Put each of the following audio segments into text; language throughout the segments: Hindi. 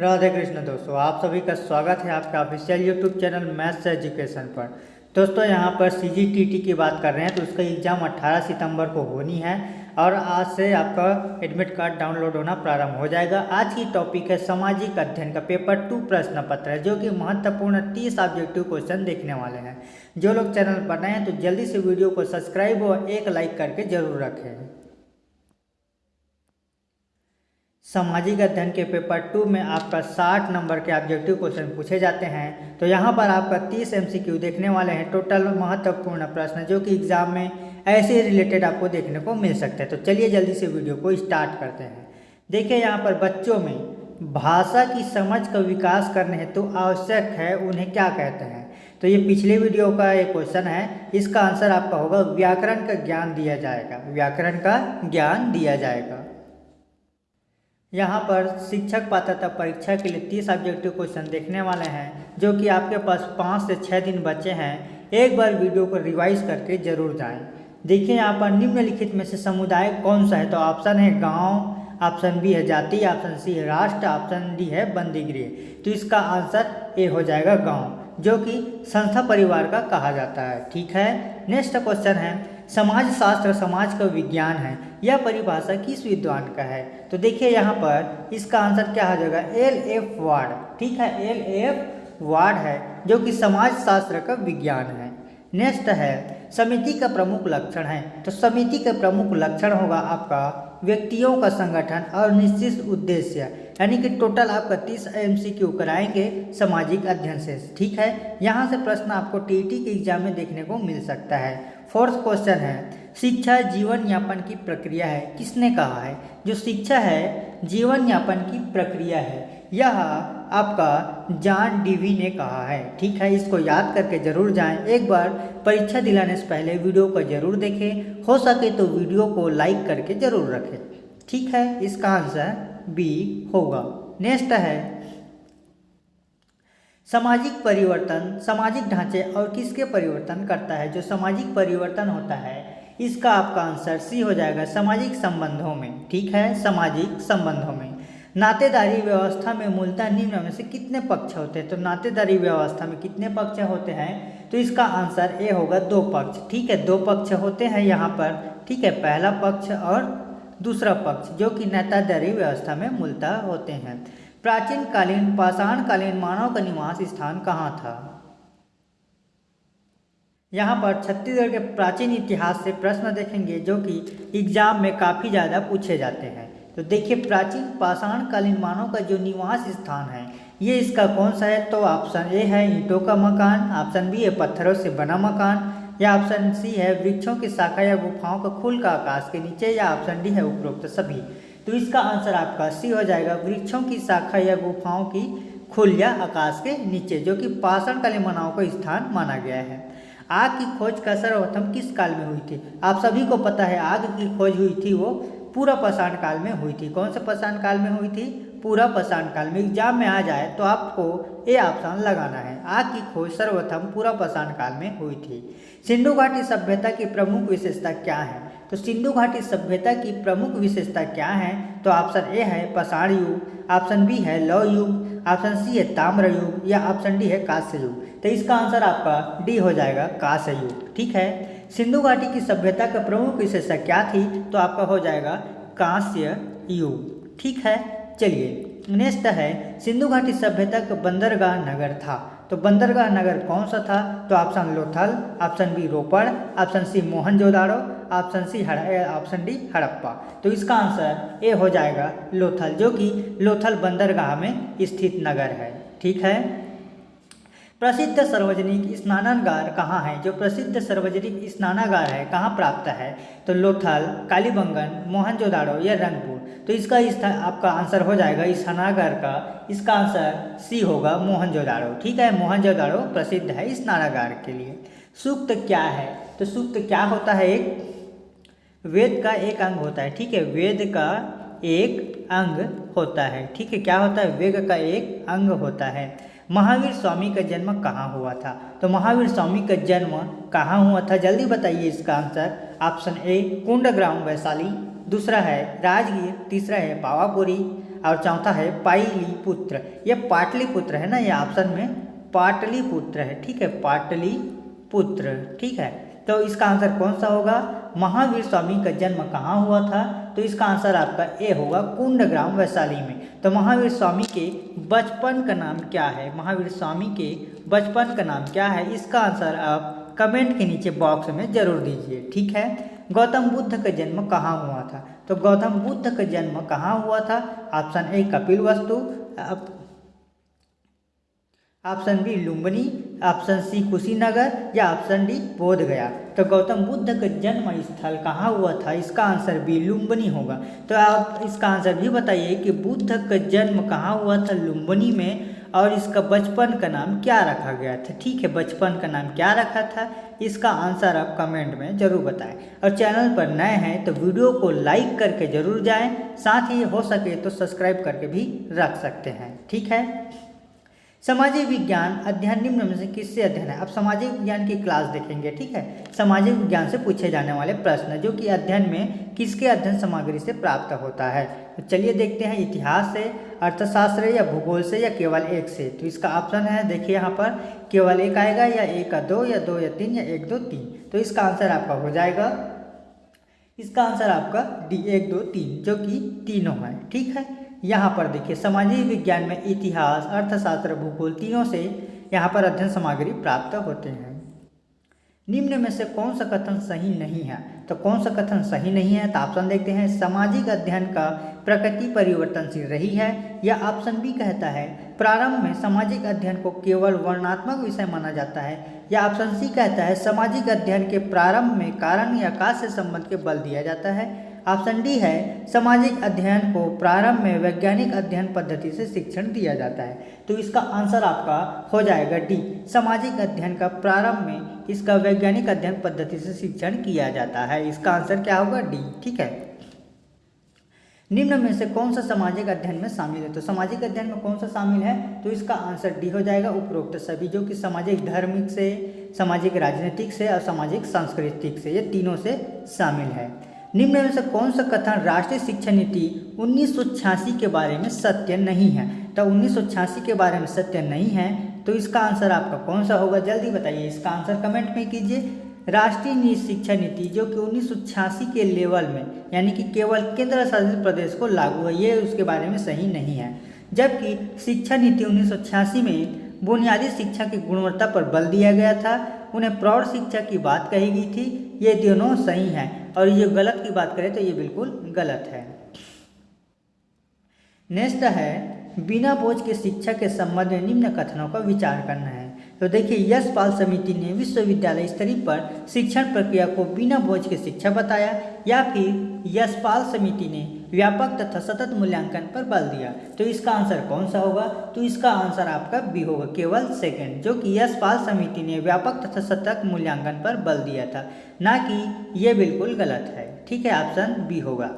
राधे कृष्ण दोस्तों, आप सभी का स्वागत है आपके official YouTube channel maths education पर। दोस्तों, यहाँ पर सी की बात कर रहे हैं तो उसका एग्ज़ाम 18 सितंबर को होनी है और आज से आपका एडमिट कार्ड डाउनलोड होना प्रारंभ हो जाएगा। आज की टॉपिक है सामाजिक अध्ययन का पेपर टू प्रश्न पत्र है जो कि महत्वपूर्ण तीस ऑब्जेक्टिव क्वेश्चन देखने वाले हैं। जो लोग चैनल पर नए हैं तो जल्दी से वीडियो को सब्सक्राइब और एक लाइक करके ज़रूर रखें। सामाजिक अध्ययन के पेपर टू में आपका साठ नंबर के ऑब्जेक्टिव क्वेश्चन पूछे जाते हैं। तो यहाँ पर आपका तीस एमसीक्यू देखने वाले हैं। टोटल महत्वपूर्ण प्रश्न जो कि एग्ज़ाम में ऐसे रिलेटेड आपको देखने को मिल सकते हैं। तो चलिए जल्दी से वीडियो को स्टार्ट करते हैं। देखिए यहाँ पर बच्चों में भाषा की समझ का विकास करने हेतु तो आवश्यक है, उन्हें क्या कहते हैं? तो ये पिछले वीडियो का एक क्वेश्चन है। इसका आंसर आपका होगा, व्याकरण का ज्ञान दिया जाएगा। व्याकरण का ज्ञान दिया जाएगा। यहाँ पर शिक्षक पात्रता परीक्षा के लिए तीस ऑब्जेक्टिव क्वेश्चन देखने वाले हैं, जो कि आपके पास पाँच से छः दिन बचे हैं। एक बार वीडियो को रिवाइज करके ज़रूर जाएँ। देखिए, यहाँ पर निम्नलिखित में से समुदाय कौन सा है? तो ऑप्शन है गाँव, ऑप्शन बी है जाति, ऑप्शन सी है राष्ट्र, ऑप्शन डी है बंदीगृह। तो इसका आंसर ए हो जाएगा गाँव, जो कि संस्था परिवार का कहा जाता है। ठीक है? नेक्स्ट क्वेश्चन है समाज शास्त्र समाज का विज्ञान है, यह परिभाषा किस विद्वान का है? तो देखिए यहाँ पर इसका आंसर क्या हो जाएगा? एल एफ़ वार्ड, ठीक है? एल एफ़ वार्ड है, जो कि समाज शास्त्र का विज्ञान है। नेक्स्ट है, समिति का प्रमुख लक्षण है। तो समिति का प्रमुख लक्षण होगा आपका व्यक्तियों का संगठन और निश्चित उद्देश्य, यानी कि टोटल आपका तीस एम सी क्यू कराएँगे सामाजिक अध्ययन से, ठीक है? यहाँ से प्रश्न आपको टी के एग्ज़ाम में देखने को मिल सकता है। फोर्थ क्वेश्चन है, शिक्षा जीवन यापन की प्रक्रिया है, किसने कहा है? जो शिक्षा है, जीवन यापन की प्रक्रिया है, यह आपका जान डीवी ने कहा है। ठीक है, इसको याद करके ज़रूर जाएँ। एक बार परीक्षा दिलाने से पहले वीडियो को ज़रूर देखें। हो सके तो वीडियो को लाइक करके ज़रूर रखें। ठीक है, इसका आंसर बी होगा। नेक्स्ट है सामाजिक परिवर्तन, सामाजिक ढांचे और किसके परिवर्तन करता है? जो सामाजिक परिवर्तन होता है, इसका आपका आंसर सी हो जाएगा सामाजिक संबंधों में। ठीक है? सामाजिक संबंधों में। नातेदारी व्यवस्था में मूलतः निम्न में से कितने पक्ष होते हैं? तो नातेदारी व्यवस्था में कितने पक्ष होते हैं? तो इसका आंसर ए होगा दो पक्ष। ठीक है? दो पक्ष होते हैं यहाँ पर। ठीक है? पहला पक्ष और दूसरा पक्ष जो कि नातेदारी व्यवस्था में मूलतः होते हैं। प्राचीन कालीन पाषाण कालीन मानव का निवास स्थान कहाँ था? यहाँ पर छत्तीसगढ़ के प्राचीन इतिहास से प्रश्न देखेंगे जो कि एग्ज़ाम में काफ़ी ज़्यादा पूछे जाते हैं। तो देखिए, प्राचीन पाषाण कालीन मानव का जो निवास स्थान है, ये इसका कौन सा है? तो ऑप्शन ए है ईंटों का मकान, ऑप्शन बी है पत्थरों से बना मकान, या ऑप्शन सी है वृक्षों की शाखा या गुफाओं का खुल का आकाश के नीचे, या ऑप्शन डी है उपरोक्त सभी। तो इसका आंसर आपका सी हो जाएगा। वृक्षों की शाखा या गुफाओं की खुल या आकाश के नीचे, जो कि पाषाण कालीन मानव का स्थान माना गया है। आग की खोज का सर्वप्रथम किस काल में हुई थी? आप सभी को पता है, आग की खोज हुई थी वो पूरा पाषाण काल में हुई थी। कौन से पाषाण काल में हुई थी? पूरा पाषाण काल में। एग्ज़ाम में आ जाए तो आपको ए ऑप्शन लगाना है। आग की खोज सर्वप्रथम पूरा पाषाण काल में हुई थी। सिंधु घाटी सभ्यता की प्रमुख विशेषता क्या है? तो सिंधु घाटी सभ्यता की प्रमुख विशेषता क्या है? तो ऑप्शन ए है पाषाण युग, ऑप्शन बी है लौ युग, ऑप्शन सी है ताम्र युग, या ऑप्शन डी है कांस्य युग। तो इसका आंसर आपका डी हो जाएगा कांस्य युग, ठीक है? सिंधु घाटी की सभ्यता का प्रमुख विशेषता क्या थी? तो आपका हो जाएगा कांस्य युग, ठीक है? चलिए नेक्स्ट है, सिंधु घाटी सभ्यता का बंदरगाह नगर था। तो बंदरगाह नगर कौन सा था? तो option Lothal, option B Ropar, option C Mohenjodaro option C option D Harappa. तो इसका आंसर ए हो जाएगा लोथल, जो कि लोथल बंदरगाह में स्थित नगर है। ठीक है? प्रसिद्ध सार्वजनिक स्नानागार कहाँ है? जो प्रसिद्ध सार्वजनिक स्नानागार है, कहाँ प्राप्त है? तो लोथल, कालीबंगन, मोहनजोदाड़ो या रंगपुर। तो इसका इस आपका आंसर हो जाएगा इस स्नानागार का। इसका आंसर सी होगा मोहनजोदाड़ो। ठीक है? मोहनजोदाड़ो प्रसिद्ध है स्नानागार के लिए। सूक्त क्या है? तो सूक्त क्या होता है एक? वेद का एक अंग होता है, ठीक है? वेद का एक अंग होता है, ठीक है? क्या होता है? वेद का एक अंग होता है। महावीर स्वामी का जन्म कहाँ हुआ था? तो महावीर स्वामी का जन्म कहाँ हुआ था? जल्दी बताइए इसका answer. Option A Kundagram Vaishali, दूसरा है राजगीर, तीसरा है पावापुरी और चौथा है पाइलीपुत्र ये पाटलिपुत्र है ना? यह ऑप्शन में पाटलिपुत्र है, ठीक है? पाटलिपुत्र, ठीक है? तो इसका आंसर कौन सा होगा? महावीर स्वामी का जन्म कहाँ हुआ था? तो इसका आंसर आपका ए होगा कुंड ग्राम वैशाली में। तो महावीर स्वामी के बचपन का नाम क्या है? महावीर स्वामी के बचपन का नाम क्या है? इसका आंसर आप कमेंट के नीचे बॉक्स में ज़रूर दीजिए, ठीक है? गौतम बुद्ध का जन्म कहाँ हुआ था? तो गौतम बुद्ध का जन्म कहाँ हुआ था? Option A Kapilvastu option B Lumbini option C Kushinagar या ऑप्शन डी बोध गया तो गौतम बुद्ध का जन्म स्थल कहाँ हुआ था? इसका आंसर बी लुम्बनी होगा। तो आप इसका आंसर भी बताइए कि बुद्ध का जन्म कहाँ हुआ था लुम्बनी में और इसका बचपन का नाम क्या रखा गया था? ठीक है, बचपन का नाम क्या रखा था? इसका आंसर आप कमेंट में ज़रूर बताएँ। और चैनल पर नए हैं तो वीडियो को लाइक करके ज़रूर जाएँ। साथ ही हो सके तो सब्सक्राइब करके भी रख सकते हैं। ठीक है? सामाजिक विज्ञान अध्ययन निम्न में से किससे अध्ययन है? अब सामाजिक विज्ञान की क्लास देखेंगे, ठीक है? सामाजिक विज्ञान से पूछे जाने वाले प्रश्न, जो कि अध्ययन में किसके अध्ययन सामग्री से प्राप्त होता है? तो चलिए देखते हैं इतिहास से, अर्थशास्त्र या भूगोल से, या केवल एक से। तो इसका ऑप्शन है, देखिए यहाँ पर, केवल एक आएगा, या एक का दो, या दो, या तीन, या एक, दो, तीन। तो इसका आंसर आपका हो जाएगा। इसका आंसर आपका डी एक, दो, तीन, जो कि तीनों है, ठीक है? यहाँ पर देखिए सामाजिक विज्ञान में इतिहास, अर्थशास्त्र, भूगोल तीनों से यहाँ पर अध्ययन सामग्री प्राप्त होते हैं। निम्न में से कौन सा कथन सही नहीं है? तो कौन सा कथन सही नहीं है? तो ऑप्शन देखते हैं, सामाजिक अध्ययन का प्रकृति परिवर्तनशील रही है या ऑप्शन बी कहता है, प्रारंभ में सामाजिक अध्ययन को केवल वर्णात्मक विषय माना जाता है या ऑप्शन सी कहता है, सामाजिक अध्ययन के प्रारंभ में कारण या काश से संबंध के बल दिया जाता है ऑप्शन डी है, सामाजिक अध्ययन को प्रारंभ में वैज्ञानिक अध्ययन पद्धति से शिक्षण दिया जाता है। तो इसका आंसर आपका हो जाएगा डी। सामाजिक अध्ययन का प्रारंभ में इसका वैज्ञानिक अध्ययन पद्धति से शिक्षण किया जाता है। इसका आंसर क्या होगा डी? ठीक है। निम्न में से कौन सा सामाजिक अध्ययन में शामिल है? तो सामाजिक अध्ययन में कौन सा शामिल है? तो इसका आंसर डी हो जाएगा उपरोक्त सभी, जो कि सामाजिक धार्मिक से, सामाजिक राजनीतिक से और सामाजिक सांस्कृतिक से, ये तीनों से शामिल है। निम्न में से कौन सा कथन राष्ट्रीय शिक्षा नीति उन्नीस सौ छियासी के बारे में सत्य नहीं है? तो उन्नीस सौ छियासी के बारे में सत्य नहीं है तो इसका आंसर आपका कौन सा होगा? जल्दी बताइए, इसका आंसर कमेंट में कीजिए। राष्ट्रीय शिक्षा नीति जो कि उन्नीस सौ छियासी के लेवल में, यानी कि केवल केंद्र शासित प्रदेश को लागू है, ये उसके बारे में सही नहीं है। जबकि शिक्षा नीति उन्नीस सौ छियासी में बुनियादी शिक्षा की गुणवत्ता पर बल दिया गया था। उन्हें प्रौढ़ शिक्षा की बात कही गई थी। ये दोनों सही हैं। और ये गलत की बात करें तो ये बिल्कुल गलत है। नेक्स्ट है, बिना बोझ के शिक्षा के संबंध में निम्न कथनों का विचार करना है। तो देखिए यशपाल समिति ने विश्वविद्यालय स्तरीय पर शिक्षण प्रक्रिया को बिना बोझ के शिक्षा बताया या फिर यशपाल समिति ने व्यापक तथा सतत मूल्यांकन पर बल दिया। तो इसका आंसर कौन सा होगा? तो इसका आंसर आपका बी होगा, केवल सेकंड जो कि यशपाल समिति ने व्यापक तथा सतत मूल्यांकन पर बल दिया था। ना कि ये बिल्कुल गलत है। ठीक है ऑप्शन बी होगा।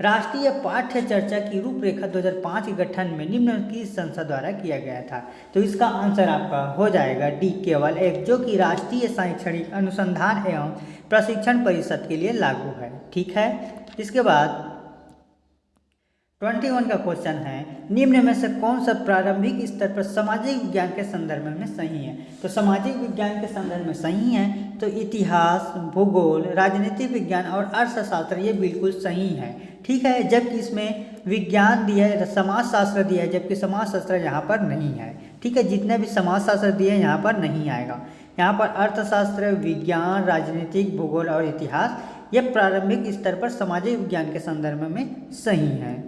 राष्ट्रीय पाठ्य चर्चा की रूपरेखा 2005 के गठन में निम्न की संसद द्वारा किया गया था। तो इसका आंसर आपका हो जाएगा डी केवल एक, जो कि राष्ट्रीय शैक्षणिक अनुसंधान एवं प्रशिक्षण परिषद के लिए लागू है, ठीक है? इसके बाद ट्वेंटी वन का क्वेश्चन है, निम्न में से कौन सा प्रारंभिक स्तर पर सामाजिक विज्ञान के संदर्भ में सही है? तो सामाजिक विज्ञान के संदर्भ में सही है तो इतिहास, भूगोल, राजनीतिक विज्ञान और अर्थशास्त्र ये बिल्कुल सही है, ठीक है? जबकि इसमें विज्ञान दिया है समाज शास्त्र दिया है, जबकि समाज शास्त्र यहाँ पर नहीं है, ठीक है? जितने भी समाज शास्त्र दिए यहाँ पर नहीं आएगा। यहाँ पर अर्थशास्त्र, विज्ञान, राजनीतिक, भूगोल और इतिहास, ये प्रारंभिक स्तर पर सामाजिक विज्ञान के संदर्भ में सही है।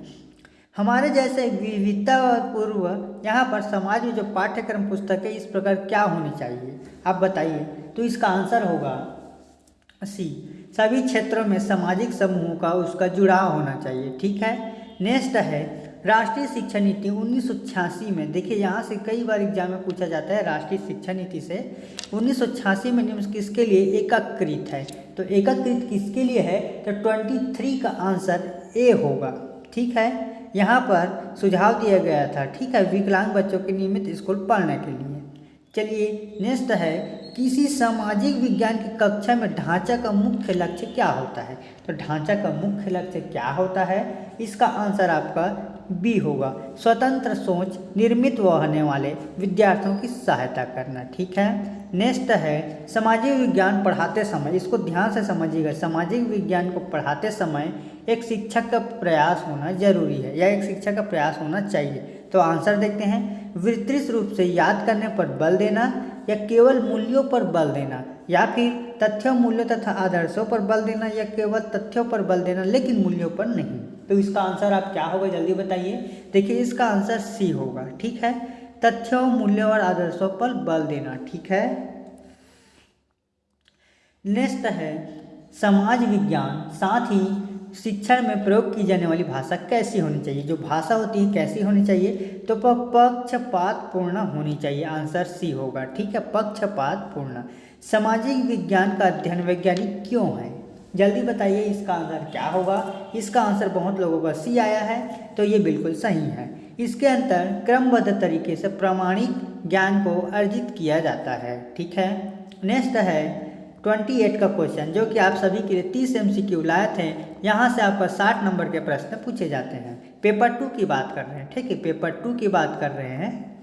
हमारे जैसे विविधता पूर्व, यहाँ पर समाज में जो पाठ्यक्रम, पुस्तक है इस प्रकार क्या होनी चाहिए? आप बताइए। तो इसका आंसर होगा सी। सभी क्षेत्रों में सामाजिक समूहों का उसका जुड़ाव होना चाहिए, ठीक है? नेक्स्ट है राष्ट्रीय शिक्षा नीति उन्नीस सौ छियासी में, देखिए यहाँ से कई बार एग्ज़ाम में पूछा जाता है राष्ट्रीय शिक्षा नीति से, उन्नीस सौ छियासी में निम्न किसके लिए एकीकृत है? तो एकीकृत किसके लिए है? तो 23 का आंसर ए होगा। ठीक है? यहाँ पर सुझाव दिया गया था, ठीक है, विकलांग बच्चों के नियमित स्कूल पढ़ने के लिए। चलिए नेक्स्ट है, किसी सामाजिक विज्ञान की कक्षा में ढांचा का मुख्य लक्ष्य क्या होता है? तो ढांचा का मुख्य लक्ष्य क्या होता है? इसका आंसर आपका बी होगा। स्वतंत्र सोच निर्मित होने वाले विद्यार्थियों की सहायता करना, ठीक है? नेक्स्ट है, सामाजिक विज्ञान पढ़ाते समय, इसको ध्यान से समझिएगा। सामाजिक विज्ञान को पढ़ाते समय एक शिक्षक का प्रयास होना ज़रूरी है, या एक शिक्षक का प्रयास होना चाहिए। तो आंसर देखते हैं। विस्तृत रूप से याद करने पर बल देना, या केवल मूल्यों पर बल देना, या फिर तथ्यों, मूल्यों तथा आदर्शों पर बल देना, या केवल तथ्यों पर बल देना, लेकिन मूल्यों पर नहीं। तो इसका आंसर आप क्या होगा जल्दी बताइए। देखिए, इसका आंसर सी होगा, ठीक है? तथ्यों, मूल्यों और आदर्शों पर बल देना, ठीक है? नेक्स्ट है, समाज विज्ञान, साथ ही शिक्षण में प्रयोग की जाने वाली भाषा कैसी होनी चाहिए? जो भाषा होती है, कैसी होनी चाहिए? तो पक्षपात पूर्ण होनी चाहिए आंसर सी होगा, ठीक है? पक्षपात पूर्ण। सामाजिक विज्ञान का अध्ययन वैज्ञानिक क्यों है? जल्दी बताइए इसका आंसर क्या होगा? इसका आंसर बहुत लोगों का सी आया है तो ये बिल्कुल सही है। इसके अंतर क्रमबद्ध तरीके से प्रामाणिक ज्ञान को अर्जित किया जाता है, ठीक है? नेक्स्ट है ट्वेंटी एट का क्वेश्चन जो कि आप सभी के लिए तीस एम सी क्यू लाए थे यहाँ से आपका साठ नंबर के प्रश्न पूछे जाते हैं। पेपर टू की बात कर रहे हैं, ठीक है? पेपर टू की बात कर रहे हैं।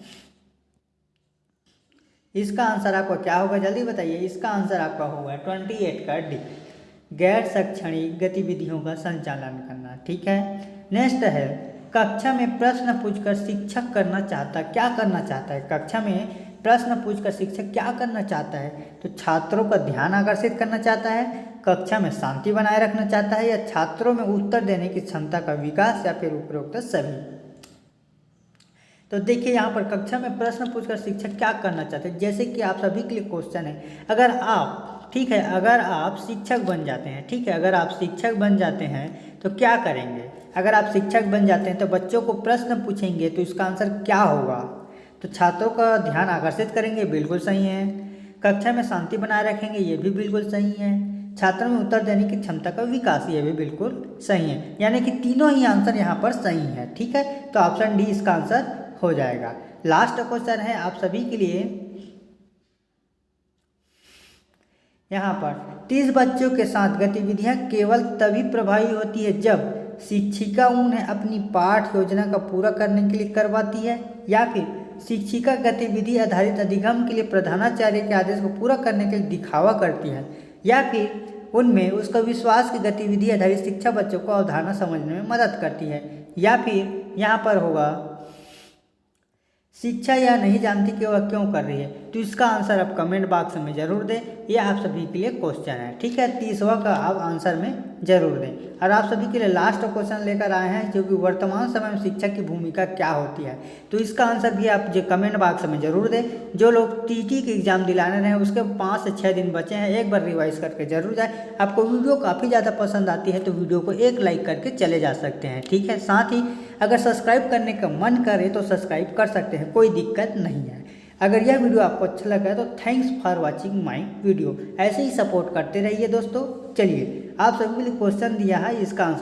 इसका आंसर आपका क्या होगा? जल्दी बताइए, इसका आंसर आपका होगा ट्वेंटी एट का डी गैर शैक्षणिक गतिविधियों का संचालन करना, ठीक है? नेक्स्ट है, कक्षा में प्रश्न पूछकर शिक्षक करना चाहता है क्या करना चाहता है? कक्षा में प्रश्न पूछकर शिक्षक क्या करना चाहता है? तो छात्रों का ध्यान आकर्षित करना चाहता है, कक्षा में शांति बनाए रखना चाहता है या छात्रों में उत्तर देने की क्षमता का विकास या फिर उपरोक्त सभी? तो देखिए यहाँ पर कक्षा में प्रश्न पूछकर शिक्षक क्या करना चाहते हैं? जैसे कि आप सभी के लिए क्वेश्चन है, अगर आप ठीक है, अगर आप शिक्षक बन जाते हैं, ठीक है, अगर आप शिक्षक बन जाते हैं तो क्या करेंगे? अगर आप शिक्षक बन जाते हैं तो बच्चों को प्रश्न पूछेंगे तो इसका आंसर क्या होगा? तो छात्रों का ध्यान आकर्षित करेंगे, बिल्कुल सही है। कक्षा में शांति बनाए रखेंगे, ये भी बिल्कुल सही है। छात्रों में उत्तर देने की क्षमता का विकास, ये भी बिल्कुल सही है। यानी कि तीनों ही आंसर यहाँ पर सही है, ठीक है? तो ऑप्शन डी इसका आंसर हो जाएगा। लास्ट क्वेश्चन है आप सभी के लिए यहाँ पर, तीस बच्चों के साथ गतिविधियाँ केवल तभी प्रभावी होती है जब शिक्षिका उन्हें अपनी पाठ योजना का पूरा करने के लिए करवाती है या फिर शिक्षिका गतिविधि आधारित अधिगम के लिए प्रधानाचार्य के आदेश को पूरा करने के लिए दिखावा करती है या फिर उनमें उसका विश्वास की गतिविधि आधारित शिक्षा बच्चों को अवधारणा समझने में मदद करती है। या फिर यहाँ पर होगा शिक्षा या नहीं जानती कि वह क्यों कर रही है। तो इसका आंसर आप कमेंट बॉक्स में ज़रूर दें। ये आप सभी के लिए क्वेश्चन है, ठीक है? तीसवा का आप आंसर में ज़रूर दें। और आप सभी के लिए लास्ट क्वेश्चन लेकर आए हैं, जो कि वर्तमान समय में शिक्षा की भूमिका क्या होती है। तो इसका आंसर भी आप जो कमेंट बॉक्स में ज़रूर दें। जो लोग टी टी के एग्ज़ाम दिलाने रहे हैं, उसके पाँच से छः दिन बचे हैं, एक बार रिवाइज करके ज़रूर जाए। आपको वीडियो काफ़ी ज़्यादा पसंद आती है तो वीडियो को एक लाइक करके चले जा सकते हैं, ठीक है? साथ ही अगर सब्सक्राइब करने का मन करे तो सब्सक्राइब कर सकते हैं, कोई दिक्कत नहीं है। अगर यह वीडियो आपको अच्छा लगा है तो thanks for watching my video ऐसे ही सपोर्ट करते रहिए दोस्तों। चलिए, आप सभी क्वेश्चन दिया है, इसका आंसर